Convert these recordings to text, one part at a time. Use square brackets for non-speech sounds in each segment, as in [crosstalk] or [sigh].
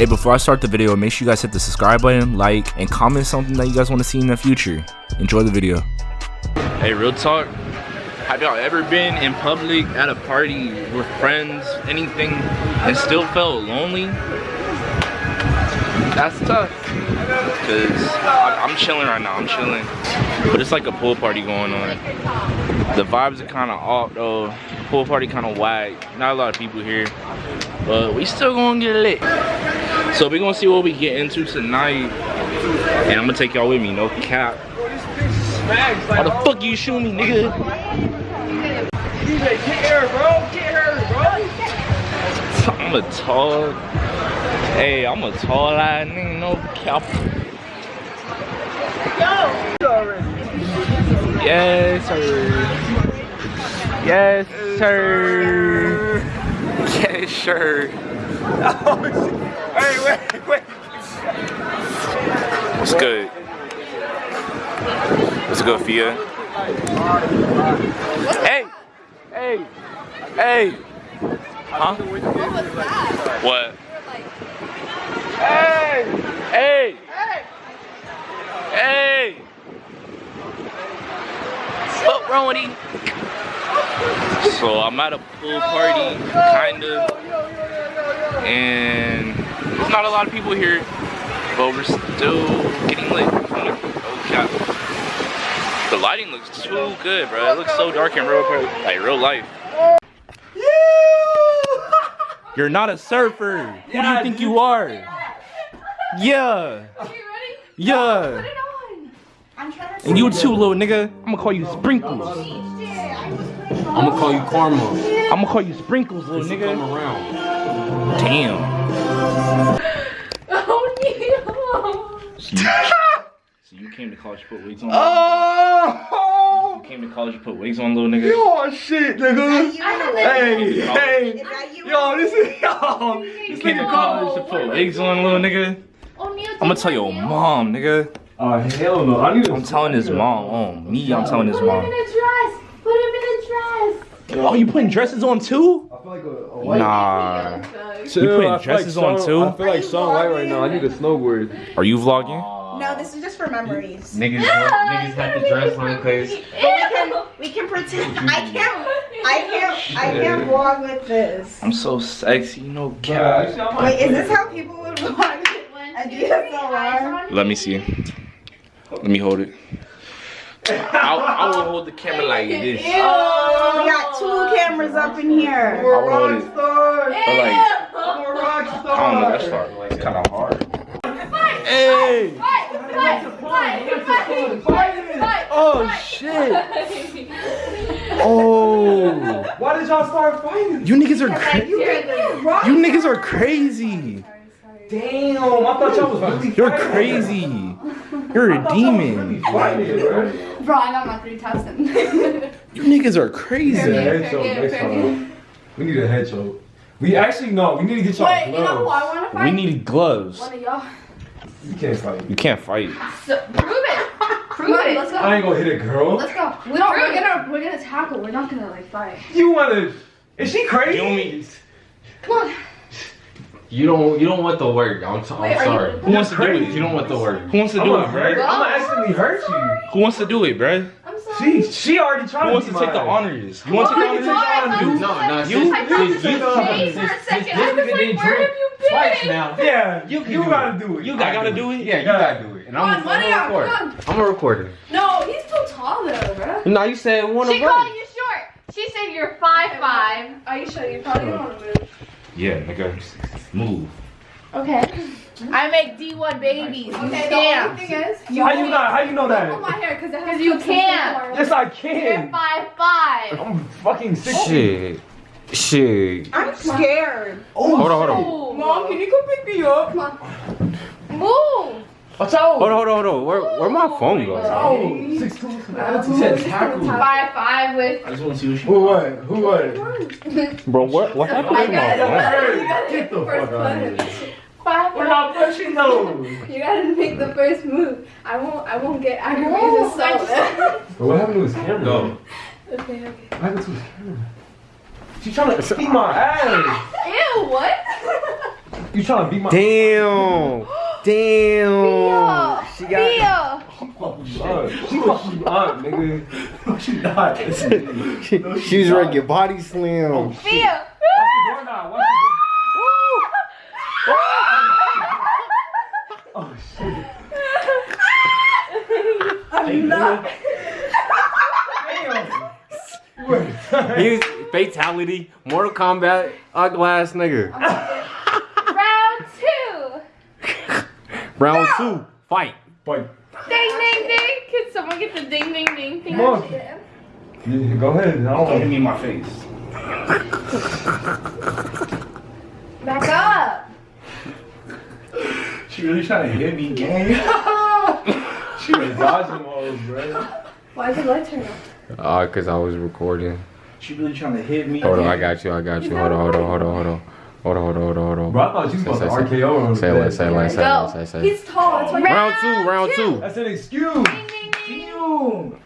Hey, before I start the video, make sure you guys hit the subscribe button, like, and comment something that you guys want to see in the future. Enjoy the video. Hey, real talk. Have y'all ever been in public at a party with friends, anything, and still felt lonely? That's tough. Cause I'm chilling right now. I'm chilling, but it's like a pool party going on. The vibes are kind of off though. Pool party kind of whack. Not a lot of people here, but we still gonna get lit. So we gonna see what we get into tonight, and I'm gonna take y'all with me. No cap. Why the fuck you shoot me, nigga? I'm a tall. Hey, I'm a tall ass nigga. No cap. Yes, sir. Yes, sir. Yes, [laughs] sir. Hey, wait, wait. What's good? What's good, Fia? Hey! Hey! Hey! Huh? What? Hey! Hey! Hey! What wrong with you? So I'm at a pool party, kind of, and there's not a lot of people here, but we're still getting lit. Oh cap. The lighting looks too good, bro. It looks so dark in real, like real life. [laughs] You're not a surfer. Who do you think you are? Yeah. Are you ready? Yeah. Put it on. I'm trying to And you too, little nigga. I'm gonna call you Sprinkles. I'm gonna call you Karma. I'm gonna call you Sprinkles, little Come nigga. around. Damn. [laughs] Oh So you, [laughs] so you came to college put wigs on? Oh! You came to college to put wigs on, little nigga? Yo, shit, nigga. Hey, Oh. hey. Yo, this is yo. You came to college to put wigs on, little nigga? no! I'm gonna tell your mom, nigga. Oh hell no! I need. I'm telling his mom. Oh, me, I'm telling his Put him in mom. a dress. Put him in a dress. Oh, you putting dresses on too? I feel like a, a white. Nah. Chill, You putting dresses like on Shaun- too? I feel like Shaun White right now. I need a snowboard. Are you vlogging? No, this is just for memories. Niggas, [laughs] niggas had to dress on because We can, we can pretend. I can't. I can't. I can't vlog with this. I'm so sexy, no Yeah, cap. actually, I might- Wait, is this how people would vlog? A DSLR? Let me see. Let me hold it. I'll, I will hold the camera like this. oh We got two cameras up in here. I will hold it. Star. But like, I'm a rock I star. don't know, that's hard. It's kind of hard. Hey! Oh shit! Oh! Why did y'all start fighting? You niggas are cra- you niggas are crazy. Damn, I thought y'all was really You're fighting. crazy. You're a demon. Fighting, bro. Bro, I got my 3000. [laughs] You niggas are We need a crazy. head choke next. We need a head choke. We actually no. We need to get y'all Wait, you know who gloves. I want to fight? We need gloves. One of y'all. You can't fight. You can't fight. So, prove it. Prove it. Let's go. I ain't gonna hit a girl. Let's go. We don't. We're gonna. We're gonna tackle. We're not gonna like fight. You wanna? Is she crazy? You want me- Come on. You don't you don't want the work. I'm, t- I'm Wait, are sorry. you- Who wants to do it? You don't want the work. Who wants to I'm do gonna it, hurt. bro? I'm gonna accidentally hurt you. Who wants to do it, bro? I'm sorry. She she already tried Who to wants be to take the honors? You want to take the Why? honors? You- No, no, You- I thought you- you- Jay for a this- second. this I was nigga didn't where drink have you been? Twice now. Yeah, You you, can you do gotta do it. You I gotta do it? Yeah, you gotta do it. And I'm, Come on, one of I'm y'all, a recorder. come on. I'm a recorder. No, he's too tall though, bro. No, you said one of. She of called us. you short. She said you're five five. Are you sure you probably don't want to move? Yeah, nigga. Move. Okay. I make D1 babies. You Okay. The only thing is, How you know? How you know pull that? my hair because it you can't. Yes, I You're can. five five. I'm fucking sixty. Shit. Shit. I'm scared. Oh, Hold on, hold on. Mom, can you come pick me up? Come on. Move. Watch out. Hold on, hold on, hold on. Where, where my phone go? Oh, six two. Tackle. Five five with. I just want to see what Who won? Who won? Bro, what, what oh happened to my phone? Get the the fuck out of here. Five. We're not pushing those. [laughs] You gotta make the first move. I won't. I won't get aggravated. So. What happened to his camera? Go. okay. Okay. What happened to his camera? She's trying to beat my ass. [laughs] Ew. What? [laughs] You trying to beat my Damn. Damn. She got. Fia. fucking up? She fucking up, nigga. She not. She, she was ready to get body slam. Fia. Watch the door now. Watch the door. Oh shit. [laughs] I'm not. Damn. [laughs] He's fatality, Mortal Kombat, uh, ugly ass nigga. Round two. Round two, fight. Fight. Ding ding ding. Can someone get the ding ding ding thing? Come on. Yeah, go ahead. I don't Don't hit want me in my face. Back up. She really trying to hit me, gang. [laughs] She was dodging all, those, bro. Why is your light turned off? Uh, cause I was recording. She really trying to hit me. Hold on, I got you, I got you. Hold on, hold on, hold on, hold on. Hold on, hold on, hold on, hold on. Bro, I thought you was Say, about to say, say. RKO on Say less, say less, say Go. less, say, say. He's tall. That's why. Round two, round two. That's an excuse. Ding ding ding.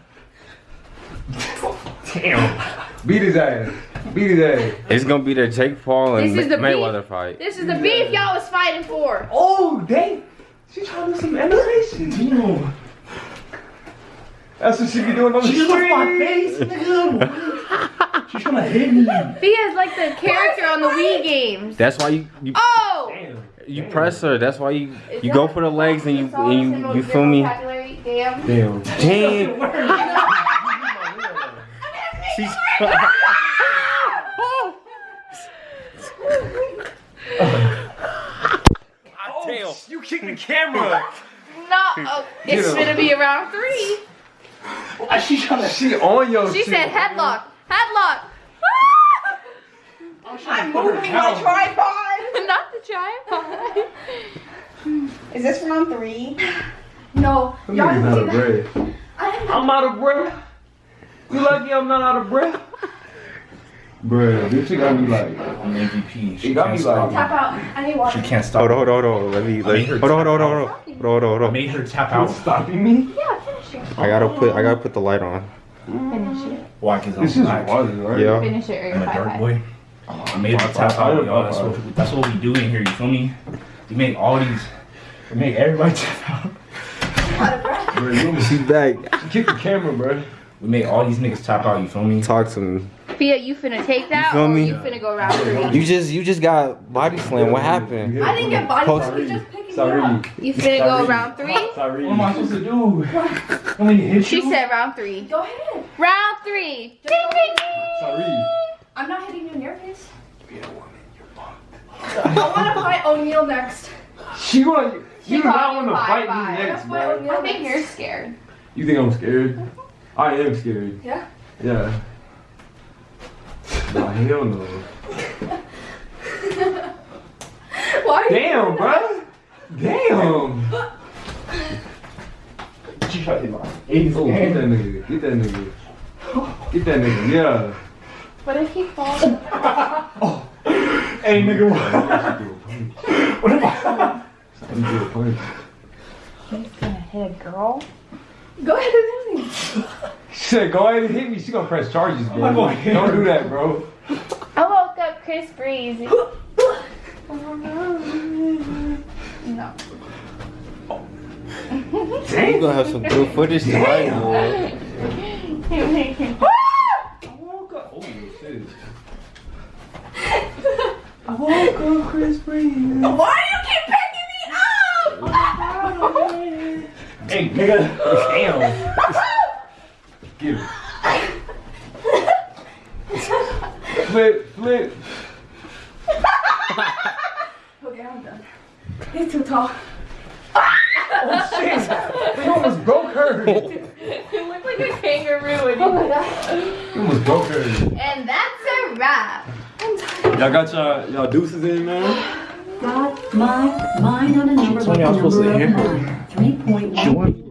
Damn. Beat his ass. Beat his ass. It's gonna be the Jake Paul and This is the Mayweather fight. This is the beef y'all was fighting for. Oh, dang. She trying to do some animation. Damn. That's what she be doing on the She just street. looked my face, nigga. She's trying to hit me. Fia's like the character on the Wii games. That's why you you, Oh. Damn. you press her. That's why you Is you go for the legs and you It's and you you feel me? Damn. Damn. Damn. [laughs] She's [laughs] [laughs] Oh, you kicked the camera. No, oh, it's Get him. gonna be around three. Why she trying to She on your She shit. said headlock, headlock. I'm moving my tripod. [laughs] Not the tripod. Is this round three? No. Them Y'all niggas didn't out of that? breath. I didn't I'm out of breath. You lucky I'm not out of breath? Bruh, this shit got me like. I'm MVP. She It got can't me stop like- tap out. I need water. She can't stop. Hold on, hold on, hold on. Let me let me made her hold on, hold on, hold on, tap hold on, hold on, hold I on. made her tap Out out. stopping me? Yeah, finish it. I gotta put I gotta put the light on. Finish it. Why? Cause I'm This is black. water, right? Yeah. Finish it. I'm a dirt boy. I made her tap out, y'all. That's what, that's what we do in here. You feel me? We make all these. We make everybody [laughs] tap out. Bruh, you She's back. you kicked the camera, bro. We make all these niggas tap out. You feel me? Talk to me. Fia, you finna take that feel or me? you finna go round three? You just you just got body slam. What happened? I didn't get body Post- slam. He's just picking me Sorry. up. You finna go round three? Sorry. What am I supposed to do? Want me to hit She you? said round three. Go ahead. Round three. Ding ding ding. Sorry. I'm not hitting you in your face. Being a woman, you're fucked. I want to fight O'Neal next. She want you. She You do not called want you to fight bye. me next, Fight bro. I think you're scared. You think I'm scared? [laughs] I am scared. Yeah? Yeah. Nah, hell no. [laughs] Why? Damn, bro. Damn. She tried to hit my face. Get that nigga. Get that nigga. Get that nigga. Yeah. But if he falls, oh. [laughs] Hey, nigga. What am I? Let me do a punch. he's gonna hit a girl. Go ahead and hit me. She said, go ahead and hit me. She gonna press charges, bro. I'm Don't do that, bro. I woke up Chris Breezy. [laughs] No. You gonna have some good footage tonight, [laughs] boy. Oh, shit. Why do you keep picking me up? [laughs] Hey, nigga. Damn. Get it. flip, flip. Okay, I'm done. He's too tall. Oh, shit. You almost broke her. [laughs] You look like a kangaroo. Oh my god. You almost broke her. And that's a wrap. Y'all got y'all, y'all deuces in, man? Got my mind on a number told me I was supposed to number hit her. of nine. Three point one.